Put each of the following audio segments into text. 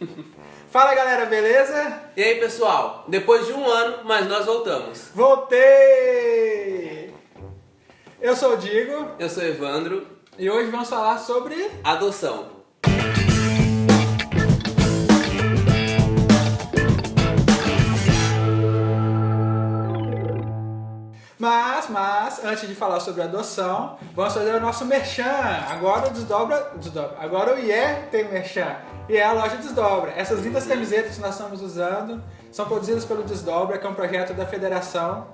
Fala galera, beleza? E aí pessoal, depois de um ano, mas nós voltamos. Voltei! Eu sou o Digo Eu sou Evandro, e hoje vamos falar sobre. adoção. Antes de falar sobre adoção, vamos fazer o nosso merchan. Agora o Desdobra. Desdobra. Agora o IE tem merchan. E é a loja Desdobra. Essas lindas camisetas que nós estamos usando são produzidas pelo Desdobra, que é um projeto da federação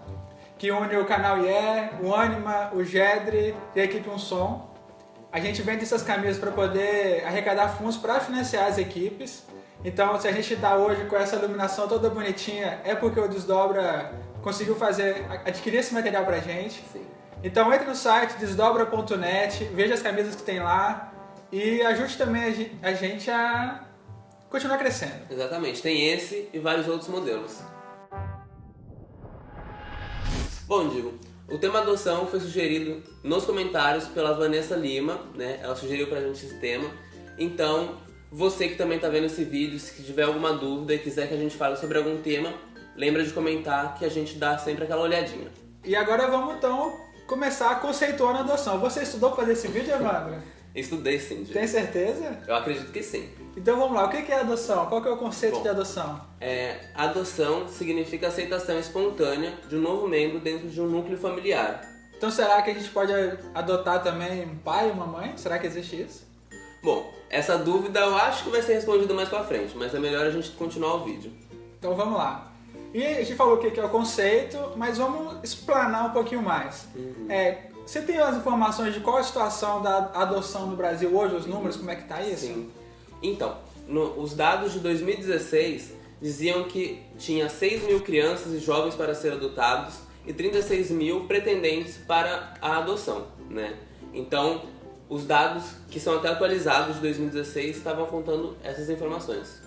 que une o canal IE, o Anima, o Gedre e a equipe Um Som. A gente vende essas camisas para poder arrecadar fundos para financiar as equipes. Então, se a gente está hoje com essa iluminação toda bonitinha, é porque o Desdobra conseguiu fazer, adquirir esse material pra gente. Sim. Então entre no site desdobra.net, veja as camisas que tem lá e ajude também a gen- a gente a continuar crescendo. Exatamente, tem esse e vários outros modelos. Bom, Digo, o tema adoção foi sugerido nos comentários pela Vanessa Lima, né? Ela sugeriu pra gente esse tema. Então, você que também tá vendo esse vídeo, se tiver alguma dúvida e quiser que a gente fale sobre algum tema, lembra de comentar que a gente dá sempre aquela olhadinha. E agora vamos então começar conceituando a adoção. Você estudou para fazer esse vídeo, Evandro? Estudei sim, Digo. Tem certeza? Eu acredito que sim. Então vamos lá, o que que é adoção? Qual que é o conceito Bom. de adoção? É, adoção significa aceitação espontânea de um novo membro dentro de um núcleo familiar. Então será que a gente pode adotar também um pai e uma mãe? Será que existe isso? Bom, essa dúvida eu acho que vai ser respondida mais pra frente, mas é melhor a gente continuar o vídeo. Então vamos lá. E a gente falou o que é o conceito, mas vamos explanar um pouquinho mais. É, você tem as informações de qual a situação da adoção no Brasil hoje, os números, como é que tá isso? Sim. Então, no- os dados de 2016 diziam que tinha 6 mil crianças e jovens para ser adotados e 36 mil pretendentes para a adoção, né? Então, os dados que são até atualizados de 2016 estavam contando essas informações.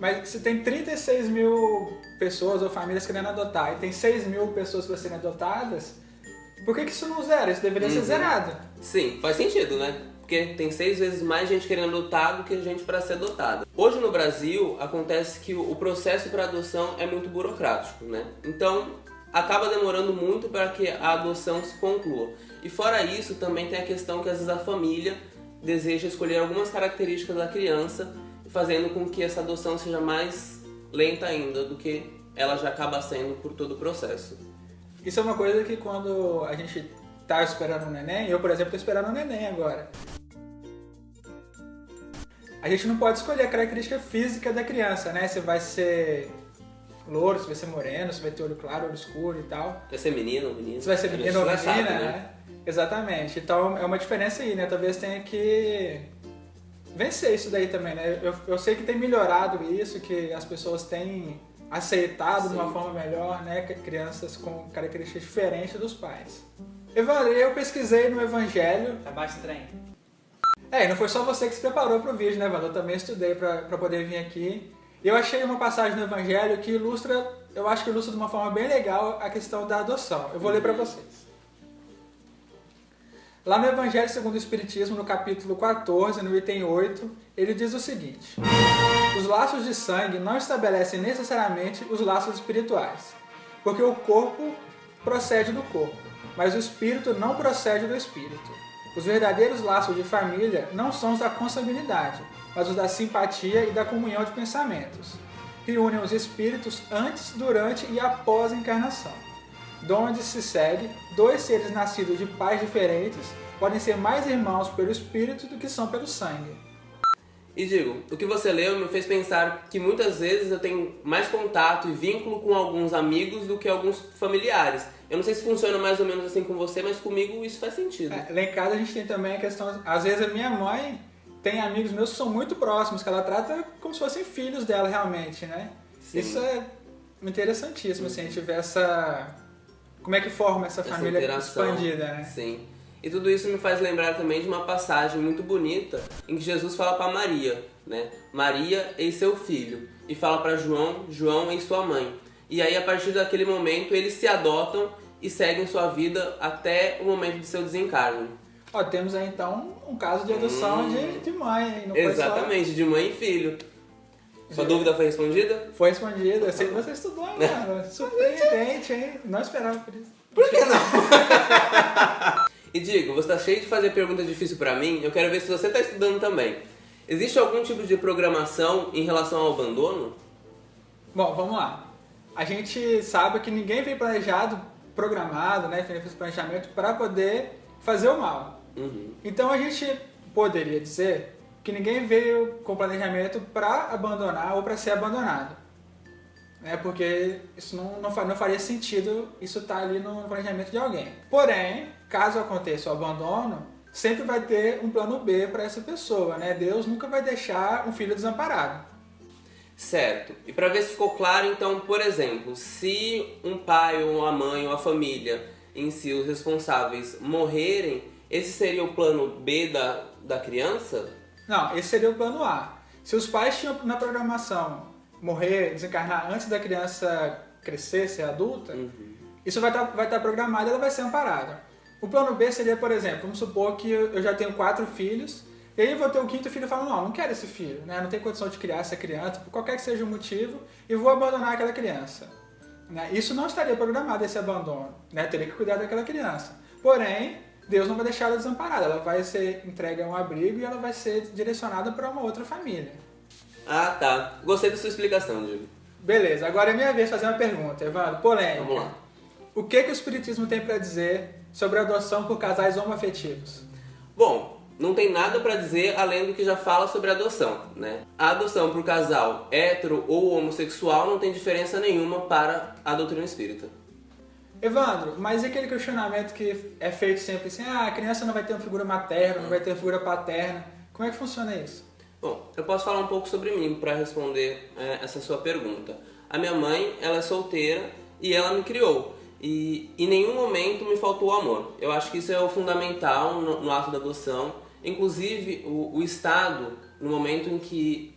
Mas se tem 36 mil pessoas ou famílias querendo adotar e tem 6 mil pessoas para serem adotadas, por que, que isso não zera? Isso deveria ser Uhum. zerado. Sim, faz sentido, né? Porque tem seis vezes mais gente querendo adotar do que gente para ser adotada. Hoje no Brasil acontece que o processo para adoção é muito burocrático, né? Então acaba demorando muito para que a adoção se conclua. E fora isso, também tem a questão que às vezes a família deseja escolher algumas características da criança, fazendo com que essa adoção seja mais lenta ainda do que ela já acaba sendo por todo o processo. Isso é uma coisa que quando a gente tá esperando um neném, eu, por exemplo, tô esperando um neném agora. A gente não pode escolher a característica física da criança, né? Se vai ser louro, se vai ser moreno, se vai ter olho claro, olho escuro e tal. Vai ser menino ou menino? Se vai ser menino ou menina, sabe, né? Exatamente. Então é uma diferença aí, né? Talvez tenha que vencer isso daí também, né? Eu, eu sei que tem melhorado isso, que as pessoas têm aceitado de uma Sim. forma melhor, né? Crianças com características diferentes dos pais. Evandro, eu pesquisei no Evangelho. Tá baixo trem. É, e não foi só você que se preparou para o vídeo, né, Evandro? Eu também estudei para poder vir aqui. Eu achei uma passagem no Evangelho que ilustra, eu acho que ilustra de uma forma bem legal a questão da adoção. Eu vou ler para vocês. Lá no Evangelho segundo o Espiritismo, no capítulo 14, no item 8, ele diz o seguinte: Os laços de sangue não estabelecem necessariamente os laços espirituais, porque o corpo procede do corpo, mas o espírito não procede do espírito. Os verdadeiros laços de família não são os da consanguinidade, mas os da simpatia e da comunhão de pensamentos, que unem os espíritos antes, durante e após a encarnação donde se segue, dois seres nascidos de pais diferentes podem ser mais irmãos pelo espírito do que são pelo sangue. E digo, o que você leu me fez pensar que muitas vezes eu tenho mais contato e vínculo com alguns amigos do que alguns familiares. Eu não sei se funciona mais ou menos assim com você, mas comigo isso faz sentido. É, lá em casa a gente tem também a questão, às vezes a minha mãe tem amigos meus que são muito próximos, que ela trata como se fossem filhos dela realmente, né? Sim. Isso é interessantíssimo, assim, a gente vê essa... Como é que forma essa, Essa família interação. expandida, né? Sim. E tudo isso me faz lembrar também de uma passagem muito bonita em que Jesus fala para Maria, né? Maria e seu filho. E fala para João, João e sua mãe. E aí a partir daquele momento eles se adotam e seguem sua vida até o momento de seu desencarne. Ó, temos aí então um caso de adoção Hum. de, de mãe? Não foi só- Exatamente, de mãe e filho. Sua dúvida foi respondida? Foi respondida. Eu sei que você estudou, mano. Surpreendente, hein? Não esperava por isso. Por que não? e digo, você tá cheio de fazer perguntas difíceis pra mim, eu quero ver se você tá estudando também. Existe algum tipo de programação em relação ao abandono? Bom, vamos lá. A gente sabe que ninguém vem planejado, programado, né? Fez planejamento para poder fazer o mal. Uhum. Então a gente poderia dizer que ninguém veio com planejamento para abandonar ou para ser abandonado. Né? Porque isso não, não, não faria sentido isso estar ali no planejamento de alguém. Porém, caso aconteça o abandono, sempre vai ter um plano B para essa pessoa. Né? Deus nunca vai deixar um filho desamparado. Certo. E para ver se ficou claro, então, por exemplo, se um pai ou uma mãe ou a família em si, os responsáveis, morrerem, esse seria o plano B da, da criança? Não, esse seria o plano A. Se os pais tinham na programação morrer, desencarnar antes da criança crescer, ser adulta, isso vai estar vai estar programado e ela vai ser amparada. O plano B seria, por exemplo, vamos supor que eu já tenho quatro filhos, e aí eu vou ter o quinto filho e falo, não, não quero esse filho, né? não tenho condição de criar essa criança, por qualquer que seja o motivo, e vou abandonar aquela criança. Né? Isso não estaria programado, esse abandono. Né? Teria que cuidar daquela criança. Porém, Deus não vai deixar ela desamparada. Ela vai ser entregue a um abrigo e ela vai ser direcionada para uma outra família. Ah, tá. Gostei da sua explicação, Diego. Beleza, agora é minha vez de fazer uma pergunta, Evandro. Polêmica. Vamos lá. O que, que o Espiritismo tem para dizer sobre a adoção por casais homoafetivos? Bom, não tem nada para dizer além do que já fala sobre adoção, né? A adoção por casal hétero ou homossexual não tem diferença nenhuma para a doutrina espírita. Evandro, mas e aquele questionamento que é feito sempre assim, ah, a criança não vai ter uma figura materna, não vai ter uma figura paterna. Como é que funciona isso? Bom, eu posso falar um pouco sobre mim para responder é, essa sua pergunta. A minha mãe, ela é solteira e ela me criou. E em nenhum momento me faltou amor. Eu acho que isso é o fundamental no, no ato da adoção. Inclusive, o, o Estado, no momento em que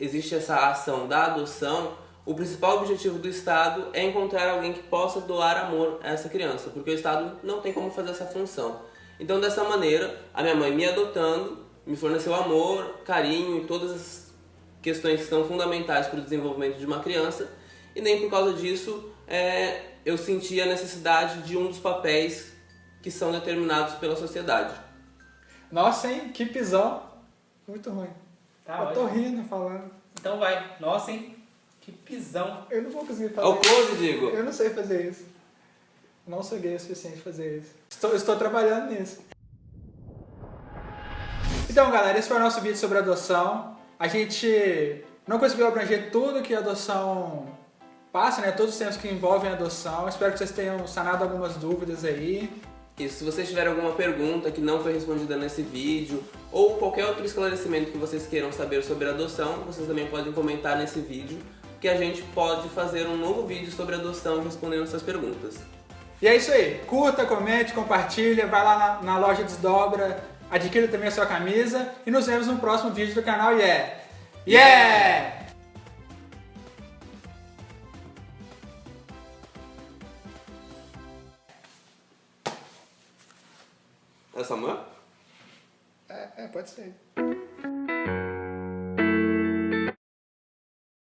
existe essa ação da adoção, o principal objetivo do Estado é encontrar alguém que possa doar amor a essa criança, porque o Estado não tem como fazer essa função. Então, dessa maneira, a minha mãe me adotando, me forneceu amor, carinho e todas as questões que são fundamentais para o desenvolvimento de uma criança, e nem por causa disso é, eu senti a necessidade de um dos papéis que são determinados pela sociedade. Nossa, hein? Que pisão. Muito ruim. Tá eu tô ótimo. rindo falando. Então vai. Nossa, hein? Que pisão. Eu não vou conseguir fazer Ao close, digo. Eu não sei fazer isso. Não sou gay o suficiente pra fazer isso. Estou, estou trabalhando nisso. Então, galera, esse foi o nosso vídeo sobre adoção. A gente não conseguiu abranger tudo que a adoção passa, né? Todos os temas que envolvem a adoção. Espero que vocês tenham sanado algumas dúvidas aí. E se vocês tiverem alguma pergunta que não foi respondida nesse vídeo, ou qualquer outro esclarecimento que vocês queiram saber sobre adoção, vocês também podem comentar nesse vídeo, que a gente pode fazer um novo vídeo sobre adoção respondendo essas perguntas. E é isso aí. Curta, comente, compartilha, vai lá na, na loja Desdobra, adquira também a sua camisa e nos vemos no próximo vídeo do canal Yeah! Yeah! É Samuel? É, é, pode ser.